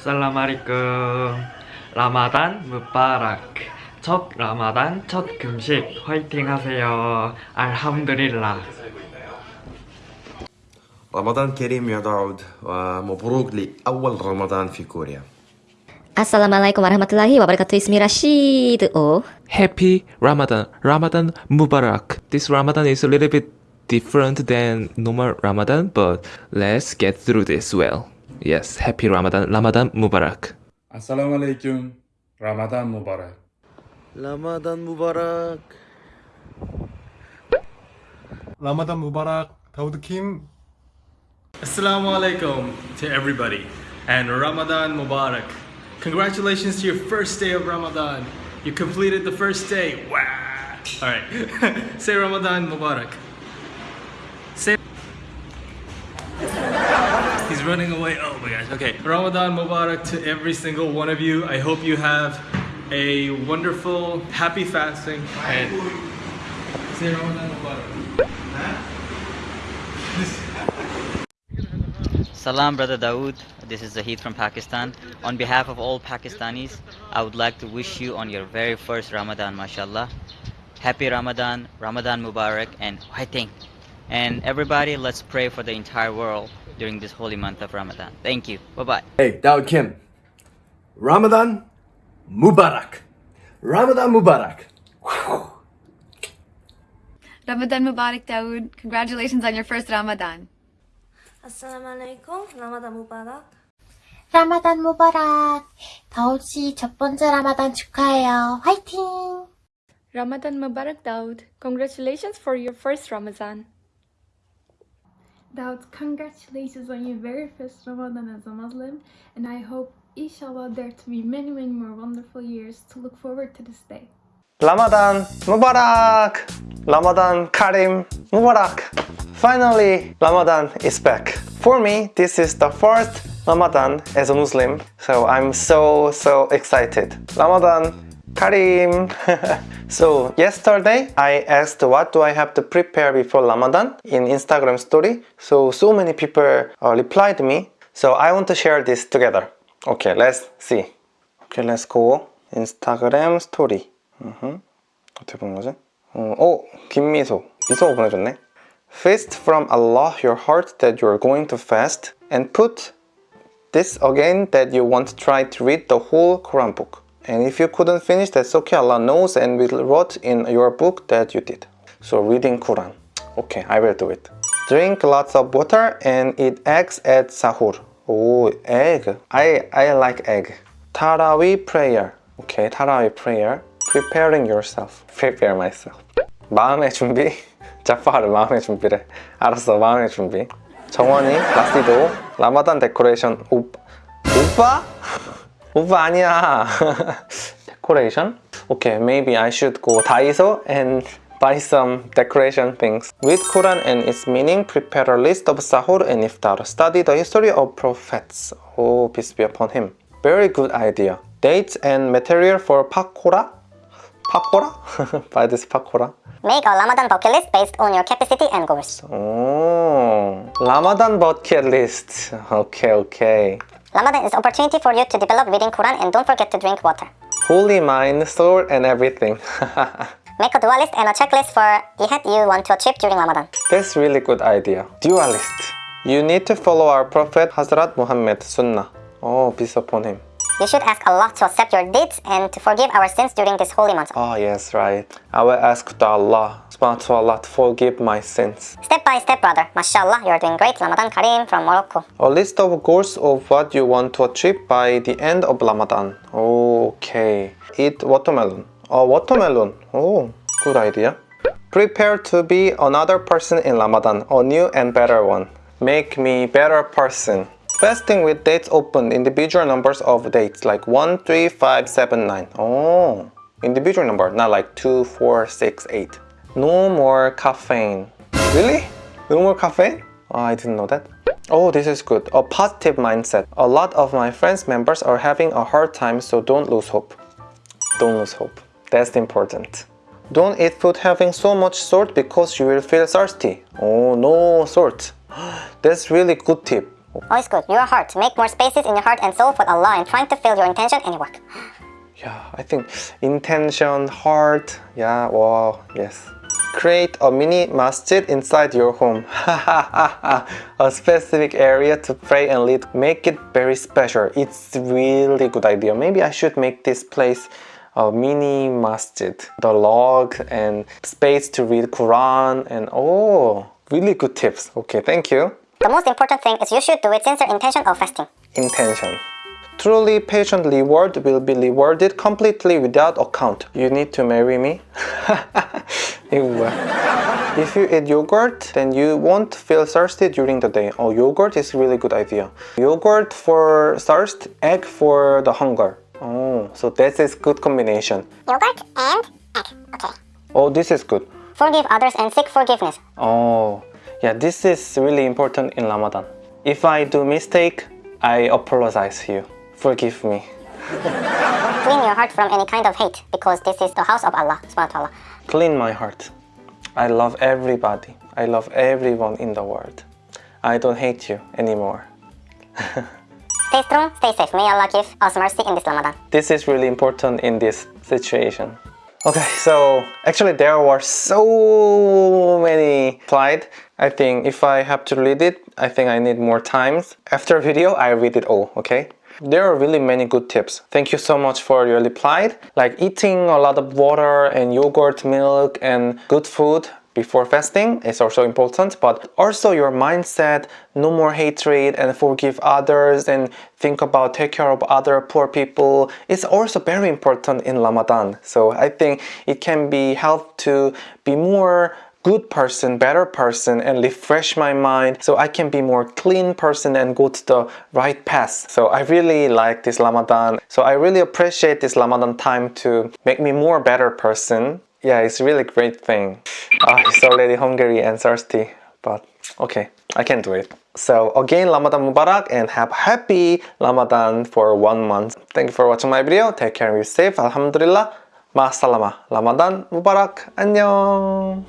살라마리쿰 라마단 무바락 첫 라마단 첫 금식 화이팅 하세요 알함드릴라 رمضان كريم يا داود ومبروك لأول رمضان في كوريا Assalamualaikum warahmatullahi wabarakatuh. Ismi Rashid. Oh. Happy Ramadan. Ramadan Mubarak. This Ramadan is a little bit different than normal Ramadan, but let's get through this well. Yes, happy Ramadan. Ramadan Mubarak. Assalamu alaikum. Ramadan Mubarak. Ramadan Mubarak. Ramadan Mubarak. Dawood Kim. Assalamu alaikum to everybody and Ramadan Mubarak. Congratulations to your first day of Ramadan. You completed the first day. Wow. All right. Say Ramadan Mubarak. Running away. Oh my gosh. Okay. Ramadan Mubarak to every single one of you. I hope you have a wonderful, happy fasting and say Ramadan Mubarak. Salam, brother Dawood. This is Zahid from Pakistan. On behalf of all Pakistanis, I would like to wish you on your very first Ramadan, mashallah. Happy Ramadan, Ramadan Mubarak, and Waiting. And everybody, let's pray for the entire world during this holy month of Ramadan. Thank you. Bye bye. Hey, Daud Kim Ramadan Mubarak Ramadan Mubarak Ramadan Mubarak Dawood. Congratulations on your first Ramadan. 아살라말레이쿰 라마단 무바락 라마단 무바락. 다우드 씨첫 번째 라마단 축하해요. 화이팅! Ramadan Mubarak Daud. Congratulations for your first Ramadan. Daud, congratulations on your very first Ramadan as a Muslim, and I hope, inshallah, there to be many, many more wonderful years to look forward to this day. Ramadan Mubarak! Ramadan Karim Mubarak! Finally, Ramadan is back. For me, this is the first Ramadan as a Muslim, so I'm so, so excited. Ramadan Karim! so, yesterday I asked what do I have to prepare before Ramadan in Instagram story. So, so many people uh, replied me. So, I want to share this together. Okay, let's see. Okay, let's go. Instagram story. 음흠. 어떻게 보는 거지? 어, 오! 김미소. 미소가 보내줬네. Feast from Allah your heart that you are going to fast and put this again that you want to try to read the whole Quran book. And if you couldn't finish, that's okay. Allah knows and will wrote in your book that you did. So reading Quran. Okay, I will do it. Drink lots of water and eat eggs at sahur. Oh, egg. I, I like egg. Taraweeh prayer. Okay, Taraweeh prayer. Preparing yourself. Prepare myself. 마음의 준비. 자파르 마음의 준비래. 알았어, 마음의 준비. 정원이 라시도 라마단 데코레이션 오, 오빠? 오빠 아니야. 데코레이션? Okay, maybe I should go Daiso and buy some decoration things. Read Quran and its meaning, prepare a list of sahur and iftar. Study the history of prophets. Oh, peace be upon him. Very good idea. Dates and material for pakora? Pakora? buy this pakora. Make a Ramadan bucket list based on your capacity and goals. Oh, Ramadan bucket list. Okay, okay. Ramadan is opportunity for you to develop reading Quran and don't forget to drink water. Holy mind, soul, and everything. Make a dua list and a checklist for jihad you want to achieve during Ramadan. That's really good idea. Dualist. You need to follow our Prophet Hazrat Muhammad Sunnah. Oh, peace upon him. You should ask Allah to accept your deeds and to forgive our sins during this holy month. Oh, yes, right. I will ask to Allah, subhanahu wa ta'ala, to forgive my sins. Step by step, brother. Mashallah, you're doing great. Ramadan Kareem from Morocco. A list of goals of what you want to achieve by the end of Ramadan. Okay. Eat watermelon. Oh, watermelon. Oh, good idea. Prepare to be another person in Ramadan, a new and better one. Make me better person. Fasting with dates open, individual numbers of dates like 1, 3, 5, 7, 9. Oh, individual number, not like 2, 4, 6, 8. No more caffeine. Really? No more caffeine? Oh, I didn't know that. Oh, this is good. A positive mindset. A lot of my friends members are having a hard time, so don't lose hope. Don't lose hope. That's important. Don't eat food having so much salt because you will feel thirsty. Oh, no salt. That's really good tip. It's good. Your heart. Make more spaces in your heart and soul for Allah and trying to fill your intention and your work. Yeah, I think intention, heart, yeah, wow, yes. Create a mini masjid inside your home. a specific area to pray and lead. Make it very special. It's really good idea. Maybe I should make this place a mini masjid. The log and space to read Quran and oh, really good tips. Okay, thank you. The most important thing is you should do it sincere intention of fasting. Intention. Truly patient reward will be rewarded completely without account. You need to marry me? If you eat yogurt, then you won't feel thirsty during the day. Oh, yogurt is really good idea. Yogurt for thirst, egg for the hunger. Oh, so that is good combination. Yogurt and egg. Okay. Oh, this is good. Forgive others and seek forgiveness. Oh, yeah, this is really important in Ramadan. If I do mistake, I apologize to you. Forgive me. Clean your heart from any kind of hate because this is the house of Allah subhanahu. Clean my heart. I love everybody. I love everyone in the world. I don't hate you anymore. Stay strong, stay safe. May Allah give us mercy in this Ramadan. This is really important in this situation. Okay, so actually there were so many slides. I think if I have to read it, I think I need more times. After video, I read it all, okay? There are really many good tips. Thank you so much for your reply. Like eating a lot of water and yogurt, milk and good food before fasting is also important but also your mindset no more hatred and forgive others and think about take care of other poor people is also very important in ramadan so i think it can be help to be more good person, better person and refresh my mind so I can be more clean person and go to the right path. So I really like this Ramadan. So I really appreciate this Ramadan time to make me more better person. Yeah, it's really great thing. Ah, it's already hungry and thirsty, but okay, I can do it. So again, Ramadan Mubarak and have happy Ramadan for one month. Thank you for watching my video. Take care and be safe. Alhamdulillah. Ma'asalama. Ramadan Mubarak. 안녕.